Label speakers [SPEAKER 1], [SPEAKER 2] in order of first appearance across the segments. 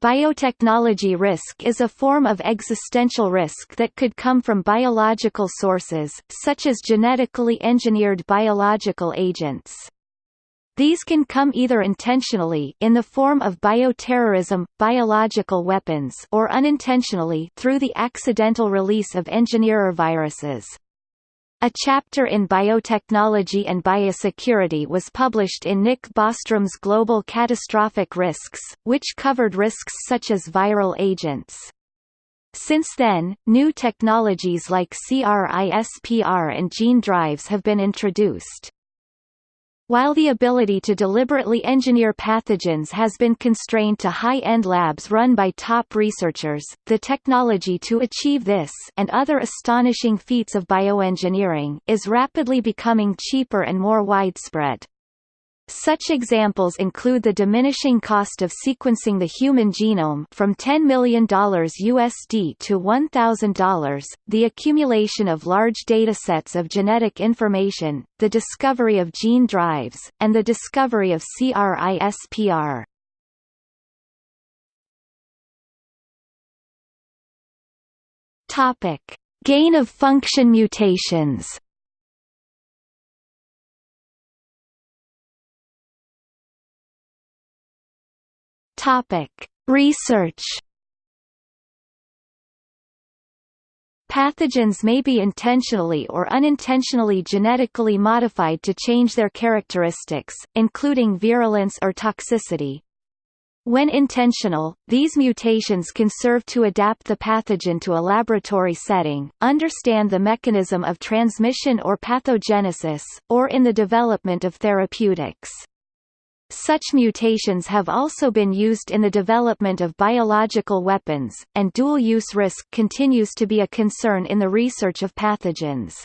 [SPEAKER 1] Biotechnology risk is a form of existential risk that could come from biological sources, such as genetically engineered biological agents. These can come either intentionally in the form of bioterrorism, biological weapons or unintentionally through the accidental release of engineer viruses. A chapter in biotechnology and biosecurity was published in Nick Bostrom's Global Catastrophic Risks, which covered risks such as viral agents. Since then, new technologies like CRISPR and gene drives have been introduced. While the ability to deliberately engineer pathogens has been constrained to high-end labs run by top researchers, the technology to achieve this and other astonishing feats of bioengineering is rapidly becoming cheaper and more widespread. Such examples include the diminishing cost of sequencing the human genome from $10 million USD to $1,000, the accumulation of large datasets of genetic information, the discovery of gene drives, and the discovery of CRISPR. Topic: Gain of function mutations. Topic: Research. Pathogens may be intentionally or unintentionally genetically modified to change their characteristics, including virulence or toxicity. When intentional, these mutations can serve to adapt the pathogen to a laboratory setting, understand the mechanism of transmission or pathogenesis, or in the development of therapeutics. Such mutations have also been used in the development of biological weapons, and dual-use risk continues to be a concern in the research of pathogens.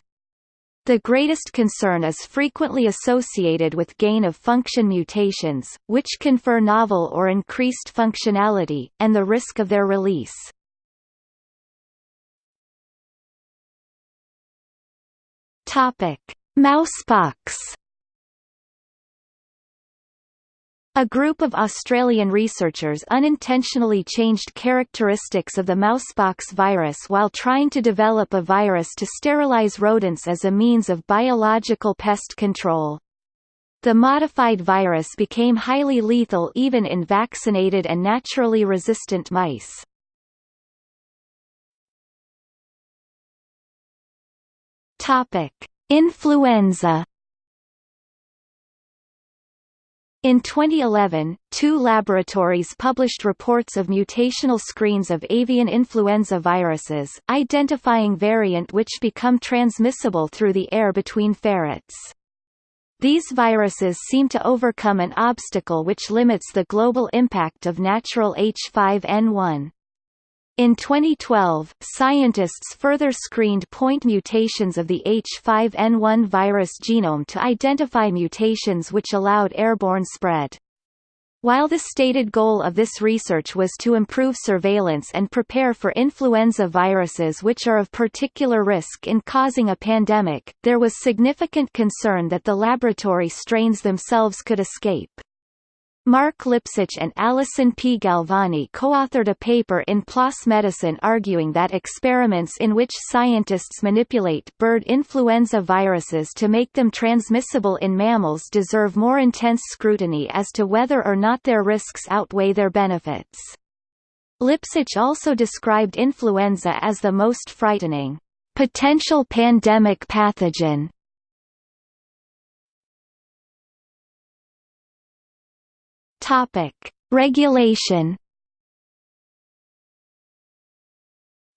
[SPEAKER 1] The greatest concern is frequently associated with gain-of-function mutations, which confer novel or increased functionality, and the risk of their release. Mousepox A group of Australian researchers unintentionally changed characteristics of the mousepox virus while trying to develop a virus to sterilize rodents as a means of biological pest control. The modified virus became highly lethal even in vaccinated and naturally resistant mice. Influenza In 2011, two laboratories published reports of mutational screens of avian influenza viruses, identifying variant which become transmissible through the air between ferrets. These viruses seem to overcome an obstacle which limits the global impact of natural H5N1. In 2012, scientists further screened point mutations of the H5N1 virus genome to identify mutations which allowed airborne spread. While the stated goal of this research was to improve surveillance and prepare for influenza viruses which are of particular risk in causing a pandemic, there was significant concern that the laboratory strains themselves could escape. Mark Lipsitch and Alison P. Galvani co-authored a paper in PLOS Medicine arguing that experiments in which scientists manipulate bird influenza viruses to make them transmissible in mammals deserve more intense scrutiny as to whether or not their risks outweigh their benefits. Lipsitch also described influenza as the most frightening potential pandemic pathogen Topic: Regulation.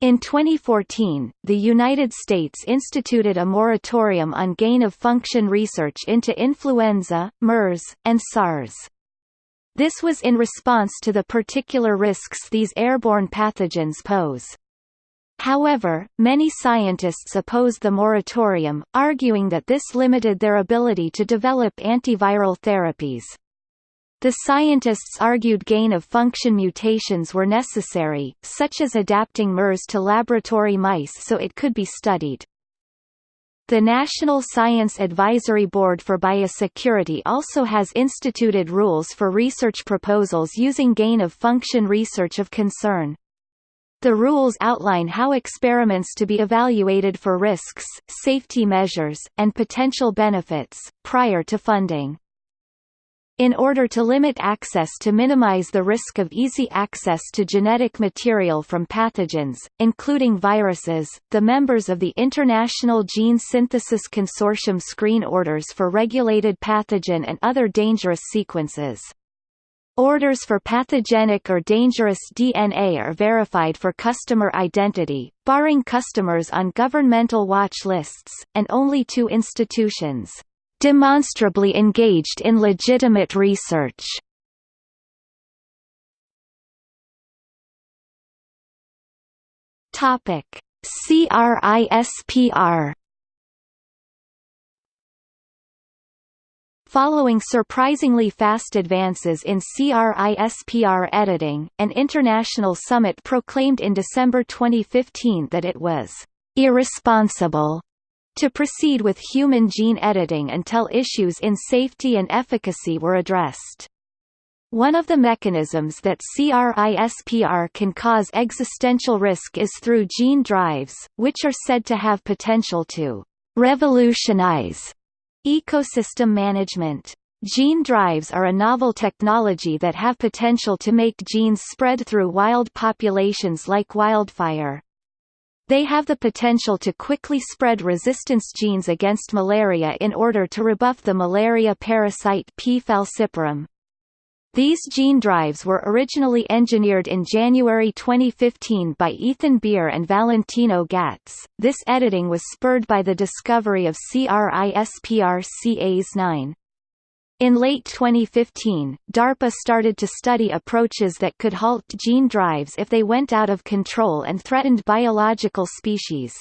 [SPEAKER 1] In 2014, the United States instituted a moratorium on gain-of-function research into influenza, MERS, and SARS. This was in response to the particular risks these airborne pathogens pose. However, many scientists opposed the moratorium, arguing that this limited their ability to develop antiviral therapies. The scientists argued gain-of-function mutations were necessary, such as adapting MERS to laboratory mice so it could be studied. The National Science Advisory Board for Biosecurity also has instituted rules for research proposals using gain-of-function research of concern. The rules outline how experiments to be evaluated for risks, safety measures, and potential benefits, prior to funding. In order to limit access to minimize the risk of easy access to genetic material from pathogens, including viruses, the members of the International Gene Synthesis Consortium screen orders for regulated pathogen and other dangerous sequences. Orders for pathogenic or dangerous DNA are verified for customer identity, barring customers on governmental watch lists, and only to institutions demonstrably engaged in legitimate research. Topic: CRISPR Following surprisingly fast advances in CRISPR editing, an international summit proclaimed in December 2015 that it was irresponsible to proceed with human gene editing until issues in safety and efficacy were addressed. One of the mechanisms that CRISPR can cause existential risk is through gene drives, which are said to have potential to revolutionize ecosystem management. Gene drives are a novel technology that have potential to make genes spread through wild populations like wildfire. They have the potential to quickly spread resistance genes against malaria in order to rebuff the malaria parasite P. falciparum. These gene drives were originally engineered in January 2015 by Ethan Bier and Valentino Gantz. This editing was spurred by the discovery of CRISPR-Cas9. In late 2015, DARPA started to study approaches that could halt gene drives if they went out of control and threatened biological species.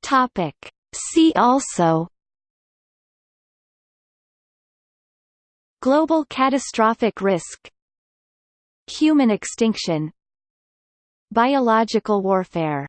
[SPEAKER 1] Topic. See also Global catastrophic risk Human extinction Biological warfare